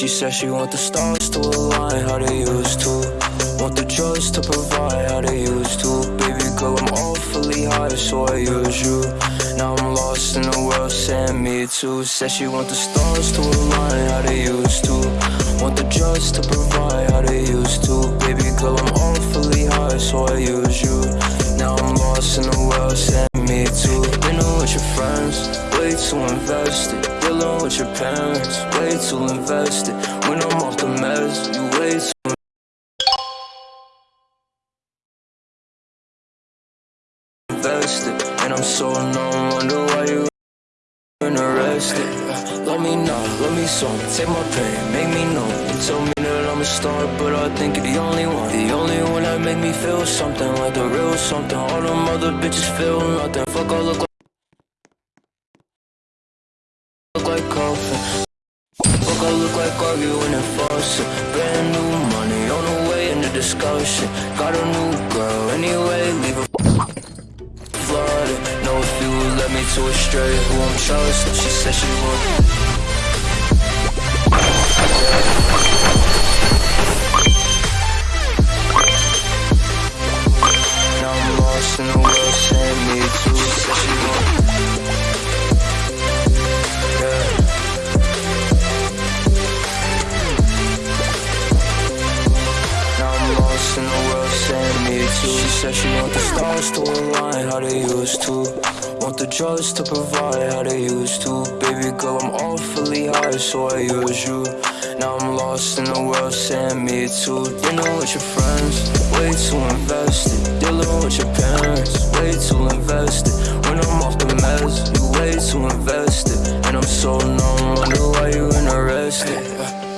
She said she want the stars to align how they used to. Want the drugs to provide how they used to. Baby girl, I'm awfully high, so I use you. Now I'm lost in the world, saying me too. Said she want the stars to align how they used to. Want the drugs to provide how they used to. Baby girl, I'm awfully high, so I use you. Now I'm lost in the world, saying me too. Dinner with your friends, way too invested. Dealing with your parents, way too invested. When I'm off the meds, you way too invested. And I'm so numb, wonder why you interested. Let me know, let me song, take my pain, make me know. You told me that I'm a star, but I think you're the only one. The only one that make me feel something like the real something. All them other bitches feel nothing. Fuck, like. Look I look like arguing and. Brand new money on the way in the discussion. Got a new girl anyway, leave her flooded. Know if you would let me to a straight who I'm trusting. She said she would. Said she want the stars to align how they used to. Want the drugs to provide how they used to. Baby girl, I'm awfully high, so I use you. Now I'm lost in the world, saying me too. Dinner with your friends, way too invested. Dealing with your parents, way too invested. When I'm off the meds, you way too invested. And I'm so numb, wonder why you interested.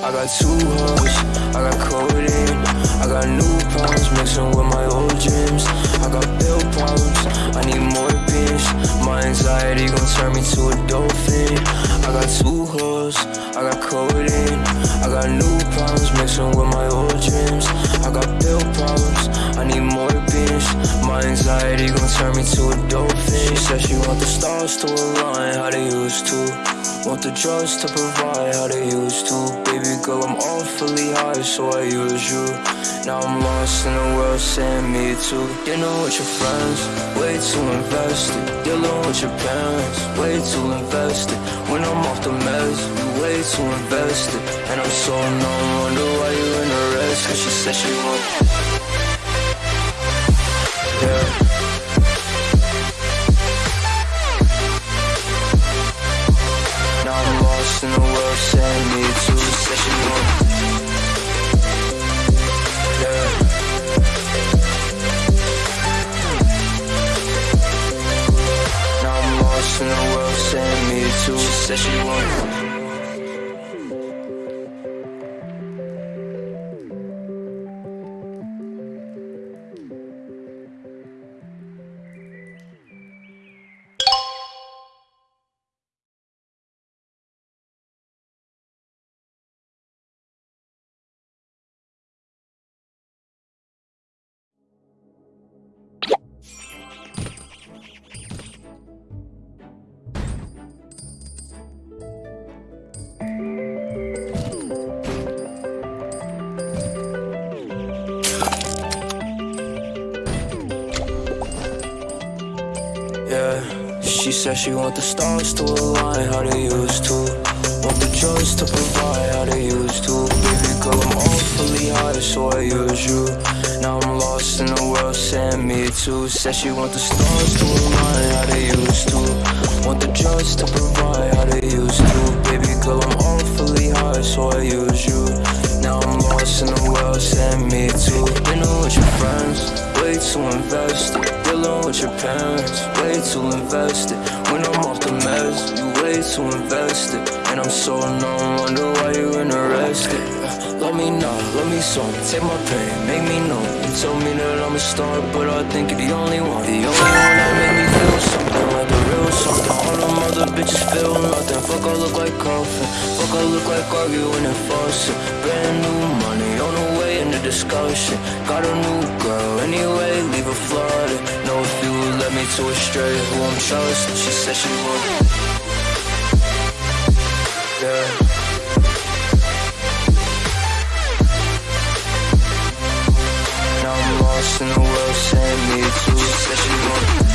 I got two hugs, I got codeine, I got new problems mixing with my old dreams. I got pill problems, I need more beans. My anxiety gon' turn me to a dolphin. I got two hoes, I got codeine, I got new problems mixing with my old dreams. I got pill problems, I need more beans. My anxiety gon' turn me to a dolphin. She said she want the stars to align how they used to. Want the drugs to provide how they used to. Baby girl, I'm awfully high, so I use you. Now I'm lost in the world, saying me too. Dinner with your friends, way too invested. Dealing with your parents, way too invested. When I'm off the meds, you way too invested. And I'm so numb, wonder why you interested. Cause she said she want. In the world, saying me she want. Yeah. Now I'm lost in the world, saying me too. She said Yeah, she said she want the stars to align how they used to. Want the drugs to provide how they used to. Baby girl, I'm awfully high, so I use you. Now I'm lost in the world, saying me too. Said she want the stars to align how they used to. Want the drugs to provide parents, way too invested. When I'm off the meds, you way too invested. And I'm so numb, wonder why you're interested. Let me know, let me song, take my pain, make me know. You me that I'm a star, but I think you're the only one. The only one that made me feel something like the real something. All them other bitches feel nothing. Fuck, I look like coffin. Fuck, I look like arguing and fussing. Brand new money on the way in the discussion. Got a new girl anyway, leave her flooded took me to Australia, who I'm jealous she said she would. Yeah. Now I'm lost in the world, saying me too, said she would.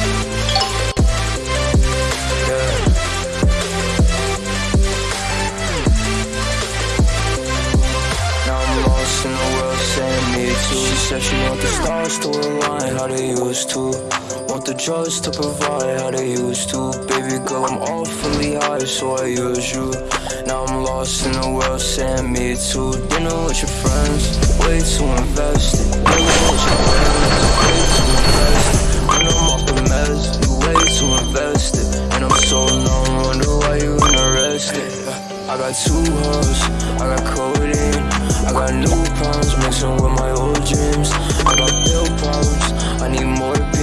Want to provide how they used to. Baby girl, I'm awfully high, so I use you. Now I'm lost in the world, saying me to Dinner with your friends, way too invested. Dinner with your friends, way too invested. When I'm off the meds, you way too invested. And I'm so numb, wonder why you interested. I got two hoes, I got codeine, I got new problems mixing with my old dreams. I got pill problems, I need more.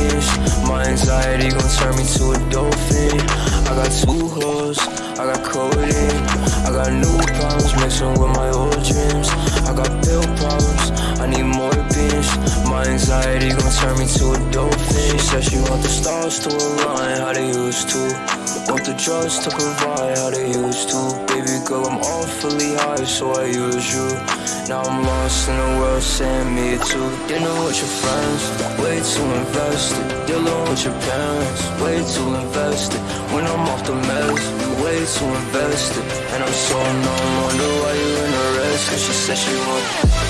My anxiety gon' turn me to a dolphin. I got two hoes, I got codeine, I got new problems mixing with my old dreams. I got pill problems, I need more beans. My anxiety gon' turn me to a dolphin. She said she want the stars to align how they used to. Want the drugs to provide how they used to. Baby girl, I'm awfully high, so I use you. Now I'm lost in the world, saying me too. Dinner with your friends, way too invested. Dealing with your parents, way too invested. When I'm off the meds, you way too invested. And I'm so numb, wonder why you interested. Cause she said she want.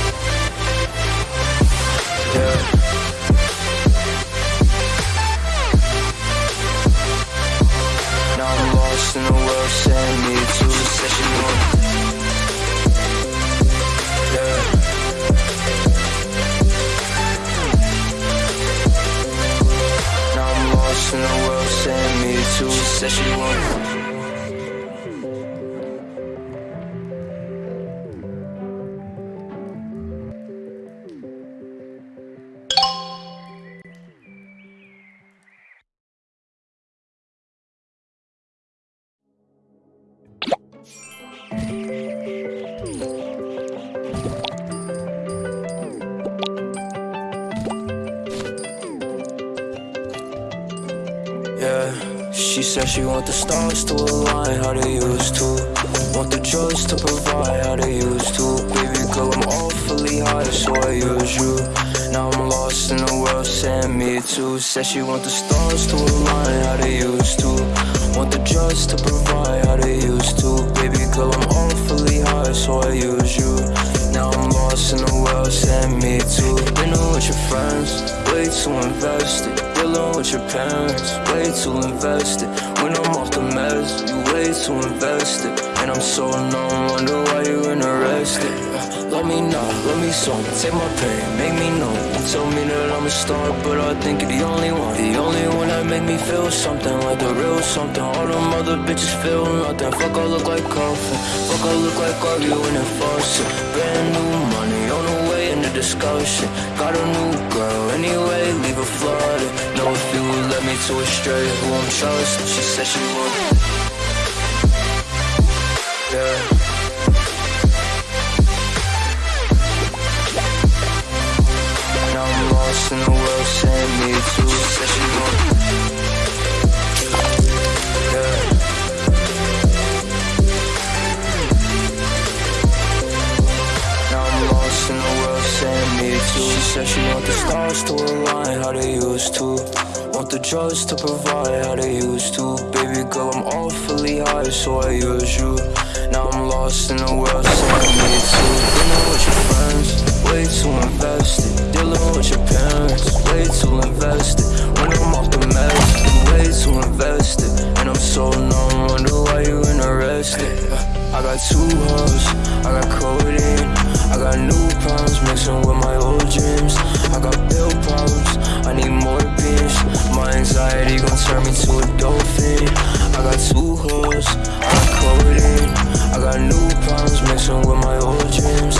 She said she want the stars to align how they used to. Want the drugs to provide how they used to. Baby girl, I'm awfully high, so I use you. Now I'm lost in the world, saying me too. Said she want the stars to align how they used to. Want the drugs to provide how they used to. Baby girl, I'm awfully high, so I use you. Now I'm lost in the world, saying me too. Dinner with your friends, way too invested. With your parents, way too invested. When I'm off the meds, you way too invested. And I'm so numb, wonder why you interested. Uh, let me know, let me song, take my pain, make me know. You told me that I'm a star, but I think you're the only one. The only one that make me feel something like the real something. All them other bitches feel nothing. Fuck, I look like coffin. Fuck, I look like arguing and fussing. Brand new money on the way in the discussion. Got a new girl anyway, leave her flooded. Know if you would let me to a straight who I'm trusting. She said she would. Yeah. Now I'm lost in the world, saying me too. She said she would. Said she want the stars to align how they used to. Want the drugs to provide how they used to. Baby girl, I'm awfully high, so I use you. Now I'm lost in the world, saying me too. Dinner with your friends, way too invested. Dealing with your parents, way too invested. When I'm off the meds, way too invested. And I'm so numb, wonder why you interested. I got two hoes, I got codeine, I got new problems mixing with my old dreams. I got pill problems, I need more beans. My anxiety gon' turn me to a dolphin. I got two hoes, I got codeine, I got new problems mixing with my old dreams.